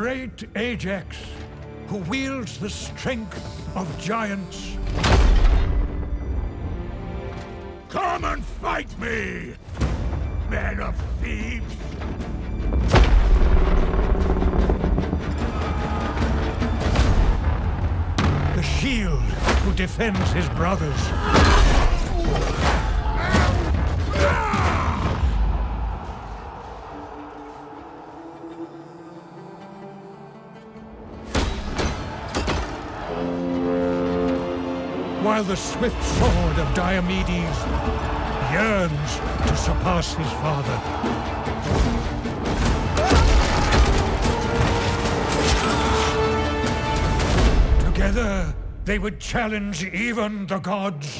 great Ajax, who wields the strength of giants. Come and fight me, men of Thebes! The shield who defends his brothers. While the swift sword of Diomedes yearns to surpass his father. Together, they would challenge even the gods.